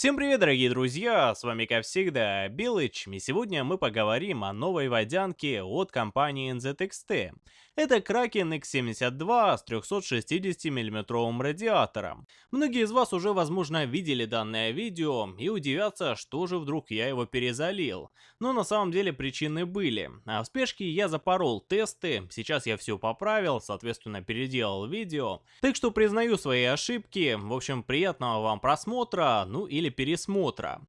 Всем привет, дорогие друзья, с вами как всегда Белыч, и сегодня мы поговорим о новой водянке от компании NZXT. Это Kraken X72 с 360 мм радиатором. Многие из вас уже возможно видели данное видео и удивятся, что же вдруг я его перезалил. Но на самом деле причины были. А в спешке я запорол тесты, сейчас я все поправил, соответственно переделал видео. Так что признаю свои ошибки, в общем приятного вам просмотра, ну или пересмотра.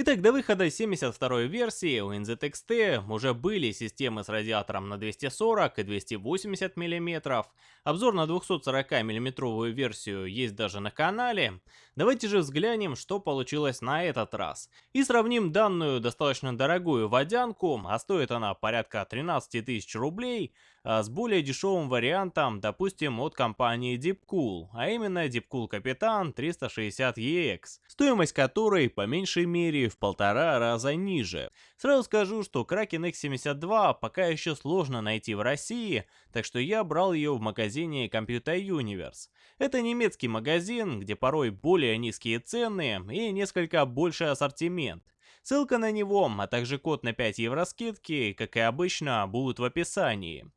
Итак, до выхода 72 версии у NZXT уже были системы с радиатором на 240 и 280 мм. Обзор на 240 мм версию есть даже на канале. Давайте же взглянем, что получилось на этот раз. И сравним данную достаточно дорогую водянку, а стоит она порядка 13 тысяч рублей, а с более дешевым вариантом, допустим, от компании Deepcool, а именно Deepcool Капитан 360EX, стоимость которой по меньшей мере в полтора раза ниже. Сразу скажу, что Kraken X72 пока еще сложно найти в России, так что я брал ее в магазине Computer Universe. Это немецкий магазин, где порой более низкие цены и несколько больший ассортимент. Ссылка на него, а также код на 5 евро скидки, как и обычно, будут в описании.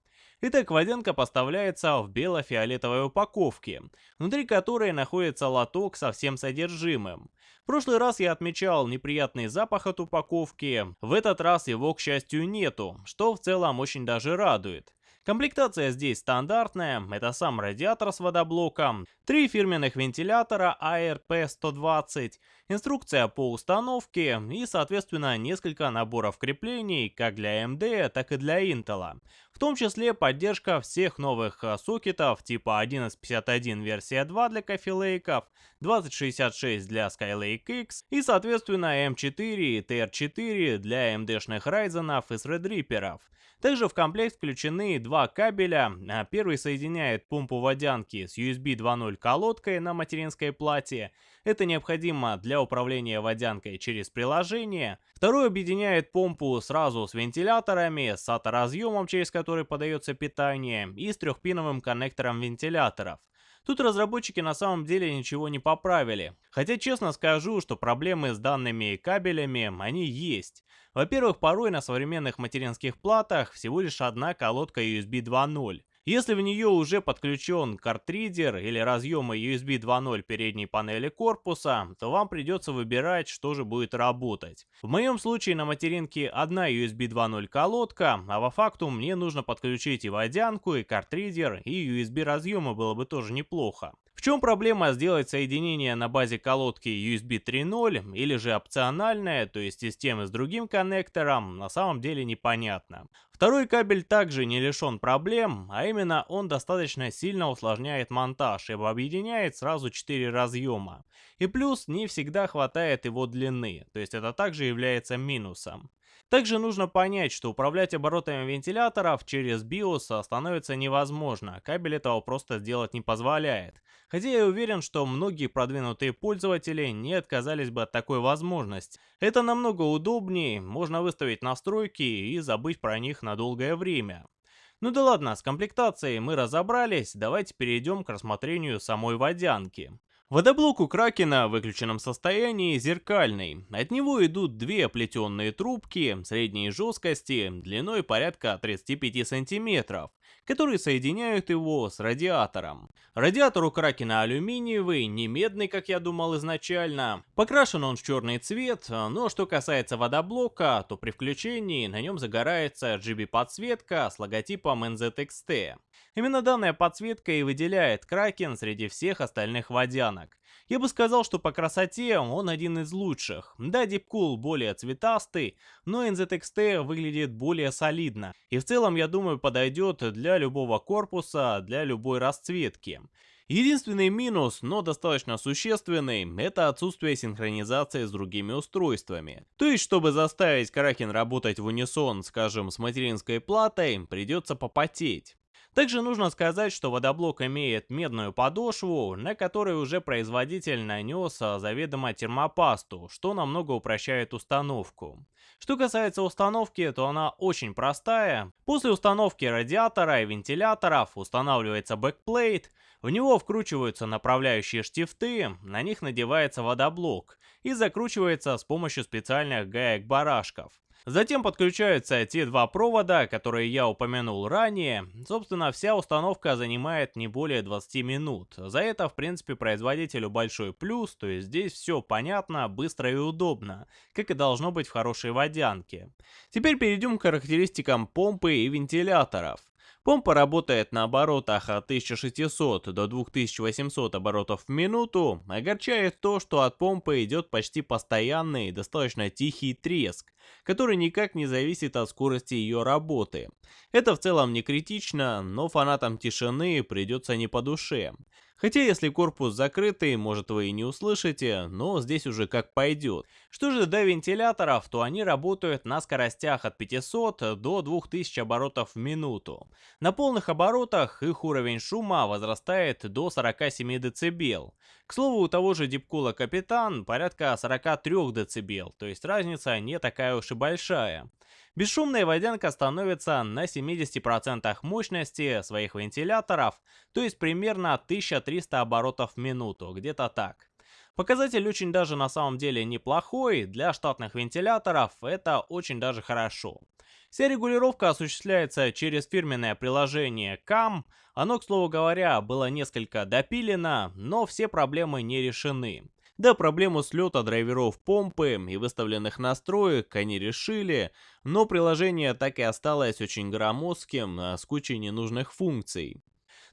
Итак, водянка поставляется в бело-фиолетовой упаковке, внутри которой находится лоток со всем содержимым. В прошлый раз я отмечал неприятный запах от упаковки, в этот раз его, к счастью, нету, что в целом очень даже радует. Комплектация здесь стандартная, это сам радиатор с водоблоком, три фирменных вентилятора ARP-120, инструкция по установке и, соответственно, несколько наборов креплений как для AMD, так и для Intel. Том числе поддержка всех новых э, сокетов типа 1151 версия 2 для Coffee Lake, 2066 для Skylake X и, соответственно, M4 и TR4 для AMD-шных Ryzen и Threadripper. Также в комплект включены два кабеля. А первый соединяет помпу водянки с USB 2.0 колодкой на материнской плате. Это необходимо для управления водянкой через приложение. Второй объединяет помпу сразу с вентиляторами, с SATA-разъемом, через который подается питание, и с трехпиновым коннектором вентиляторов. Тут разработчики на самом деле ничего не поправили. Хотя честно скажу, что проблемы с данными кабелями, они есть. Во-первых, порой на современных материнских платах всего лишь одна колодка USB 2.0. Если в нее уже подключен картридер или разъемы USB 2.0 передней панели корпуса, то вам придется выбирать, что же будет работать. В моем случае на материнке одна USB 2.0 колодка, а по факту мне нужно подключить и водянку, и картридер, и USB разъемы было бы тоже неплохо. В чем проблема сделать соединение на базе колодки USB 3.0 или же опциональное, то есть системы с другим коннектором, на самом деле непонятно. Второй кабель также не лишен проблем, а именно он достаточно сильно усложняет монтаж, ибо объединяет сразу 4 разъема. И плюс не всегда хватает его длины, то есть это также является минусом. Также нужно понять, что управлять оборотами вентиляторов через BIOS становится невозможно, кабель этого просто сделать не позволяет. Хотя я уверен, что многие продвинутые пользователи не отказались бы от такой возможности. Это намного удобнее, можно выставить настройки и забыть про них на долгое время. Ну да ладно, с комплектацией мы разобрались, давайте перейдем к рассмотрению самой водянки. Водоблок у Кракена в выключенном состоянии зеркальный. От него идут две оплетенные трубки средней жесткости длиной порядка 35 сантиметров, которые соединяют его с радиатором. Радиатор у Кракена алюминиевый, не медный, как я думал изначально. Покрашен он в черный цвет, но что касается водоблока, то при включении на нем загорается RGB-подсветка с логотипом NZXT. Именно данная подсветка и выделяет Кракен среди всех остальных водянок. Я бы сказал, что по красоте он один из лучших. Да, Deepcool более цветастый, но NZXT выглядит более солидно. И в целом, я думаю, подойдет для любого корпуса, для любой расцветки. Единственный минус, но достаточно существенный, это отсутствие синхронизации с другими устройствами. То есть, чтобы заставить Kraken работать в унисон, скажем, с материнской платой, придется попотеть. Также нужно сказать, что водоблок имеет медную подошву, на которой уже производитель нанес а, заведомо термопасту, что намного упрощает установку. Что касается установки, то она очень простая. После установки радиатора и вентиляторов устанавливается backplate, в него вкручиваются направляющие штифты, на них надевается водоблок и закручивается с помощью специальных гаек-барашков. Затем подключаются те два провода, которые я упомянул ранее. Собственно, вся установка занимает не более 20 минут. За это, в принципе, производителю большой плюс, то есть здесь все понятно, быстро и удобно, как и должно быть в хорошей водянке. Теперь перейдем к характеристикам помпы и вентиляторов. Помпа работает на оборотах от 1600 до 2800 оборотов в минуту. Огорчает то, что от помпы идет почти постоянный и достаточно тихий треск, который никак не зависит от скорости ее работы. Это в целом не критично, но фанатам тишины придется не по душе. Хотя если корпус закрытый, может вы и не услышите, но здесь уже как пойдет. Что же до вентиляторов, то они работают на скоростях от 500 до 2000 оборотов в минуту. На полных оборотах их уровень шума возрастает до 47 дБ. К слову, у того же Дипкула Капитан порядка 43 дБ, то есть разница не такая уж и большая. Бесшумная водянка становится на 70% мощности своих вентиляторов, то есть примерно 1300 оборотов в минуту, где-то так. Показатель очень даже на самом деле неплохой, для штатных вентиляторов это очень даже хорошо. Вся регулировка осуществляется через фирменное приложение CAM. Оно, к слову говоря, было несколько допилено, но все проблемы не решены. Да, проблему слета драйверов помпы и выставленных настроек они решили, но приложение так и осталось очень громоздким, а с кучей ненужных функций.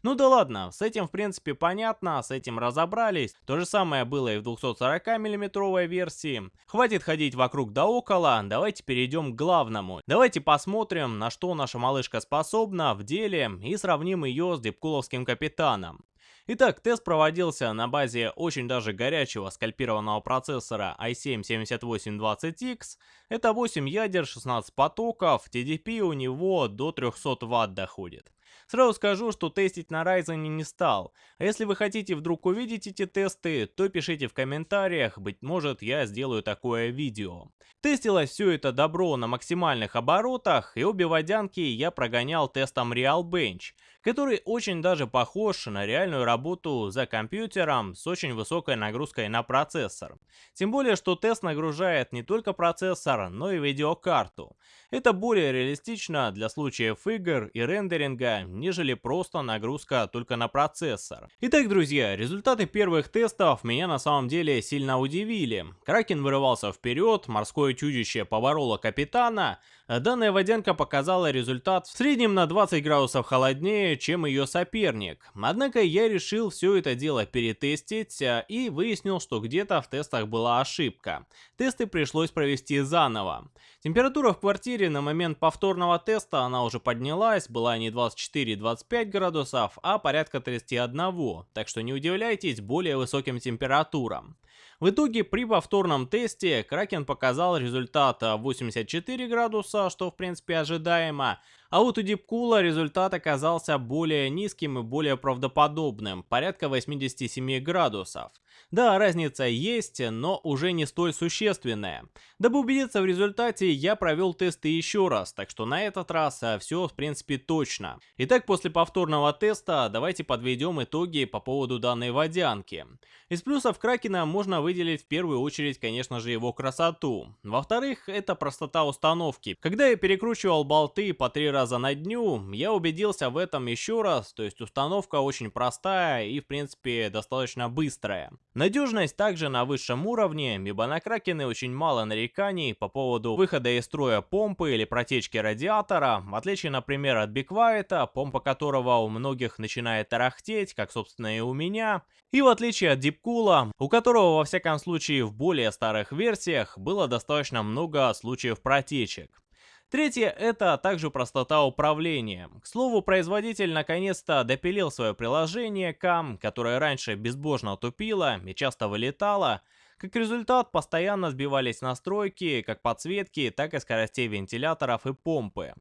Ну да ладно, с этим в принципе понятно, с этим разобрались. То же самое было и в 240 миллиметровой версии. Хватит ходить вокруг да около, давайте перейдем к главному. Давайте посмотрим, на что наша малышка способна в деле и сравним ее с Дипкуловским капитаном. Итак, тест проводился на базе очень даже горячего скальпированного процессора i7-7820X. Это 8 ядер, 16 потоков, TDP у него до 300 Вт доходит. Сразу скажу, что тестить на Ryzen не стал. А если вы хотите вдруг увидеть эти тесты, то пишите в комментариях, быть может я сделаю такое видео. Тестилось все это добро на максимальных оборотах, и обе водянки я прогонял тестом Realbench, который очень даже похож на реальную работу за компьютером с очень высокой нагрузкой на процессор. Тем более, что тест нагружает не только процессор, но и видеокарту. Это более реалистично для случаев игр и рендеринга, нежели просто нагрузка только на процессор. Итак, друзья, результаты первых тестов меня на самом деле сильно удивили. Кракен вырывался вперед, морское чудище побороло капитана, данная водянка показала результат в среднем на 20 градусов холоднее, чем ее соперник. Однако я решил все это дело перетестить а, и выяснил, что где-то в тестах была ошибка. Тесты пришлось провести заново. Температура в квартире на момент повторного теста она уже поднялась, была не 24-25 градусов, а порядка 31, так что не удивляйтесь более высоким температурам. В итоге при повторном тесте Кракен показал результат 84 градуса, что в принципе ожидаемо, а вот у Дипкула результат оказался более низким и более правдоподобным, порядка 87 градусов. Да, разница есть, но уже не столь существенная. Дабы убедиться в результате, я провел тесты еще раз, так что на этот раз а, все в принципе точно. Итак, после повторного теста давайте подведем итоги по поводу данной водянки. Из плюсов Кракена можно выделить в первую очередь, конечно же, его красоту. Во-вторых, это простота установки. Когда я перекручивал болты по три раза на дню, я убедился в этом еще раз, то есть установка очень простая и в принципе достаточно быстрая. Надежность также на высшем уровне, ибо на Кракены очень мало нареканий по поводу выхода из строя помпы или протечки радиатора, в отличие, например, от Биквайта, помпа которого у многих начинает тарахтеть, как собственно и у меня, и в отличие от Дипкула, у которого во всяком случае в более старых версиях было достаточно много случаев протечек. Третье – это также простота управления. К слову, производитель наконец-то допилил свое приложение CAM, которое раньше безбожно тупило и часто вылетало. Как результат, постоянно сбивались настройки как подсветки, так и скоростей вентиляторов и помпы.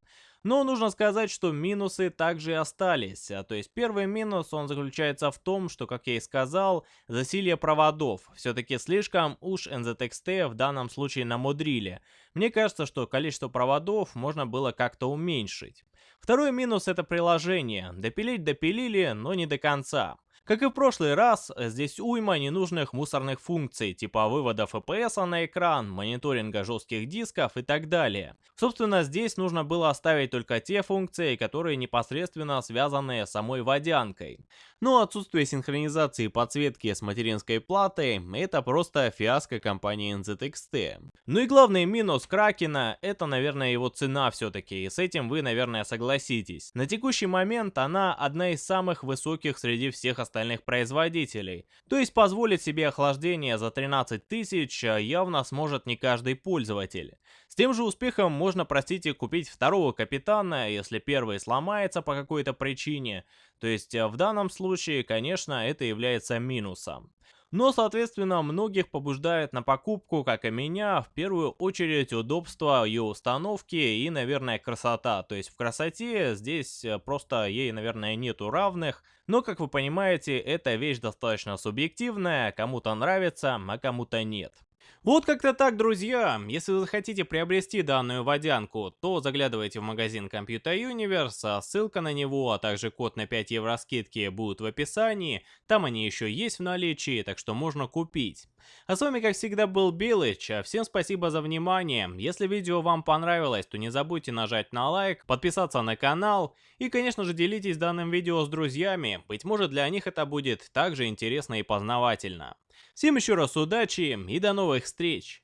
Но нужно сказать, что минусы также остались. А, то есть первый минус, он заключается в том, что, как я и сказал, засилье проводов. Все-таки слишком уж NZXT в данном случае намудрили. Мне кажется, что количество проводов можно было как-то уменьшить. Второй минус это приложение. Допилить допилили, но не до конца. Как и в прошлый раз, здесь уйма ненужных мусорных функций, типа вывода FPS на экран, мониторинга жестких дисков и так далее. Собственно, здесь нужно было оставить только те функции, которые непосредственно связаны с самой водянкой. Но отсутствие синхронизации подсветки с материнской платой — это просто фиаско компании NZXT. Ну и главный минус Кракена — это, наверное, его цена все-таки, и с этим вы, наверное, согласитесь. На текущий момент она одна из самых высоких среди всех остальных остальных производителей. То есть позволить себе охлаждение за 13 тысяч а, явно сможет не каждый пользователь. С тем же успехом можно, простите, купить второго капитана, если первый сломается по какой-то причине. То есть а, в данном случае, конечно, это является минусом. Но, соответственно, многих побуждает на покупку, как и меня, в первую очередь удобство ее установки и, наверное, красота. То есть в красоте здесь э, просто ей, наверное, нету равных. Но, как вы понимаете, эта вещь достаточно субъективная, кому-то нравится, а кому-то нет. Вот как-то так, друзья. Если вы захотите приобрести данную водянку, то заглядывайте в магазин Computer Universe, а ссылка на него, а также код на 5 евро скидки будут в описании. Там они еще есть в наличии, так что можно купить. А с вами, как всегда, был Билыч. Всем спасибо за внимание. Если видео вам понравилось, то не забудьте нажать на лайк, подписаться на канал и, конечно же, делитесь данным видео с друзьями. Быть может, для них это будет также интересно и познавательно. Всем еще раз удачи и до новых встреч!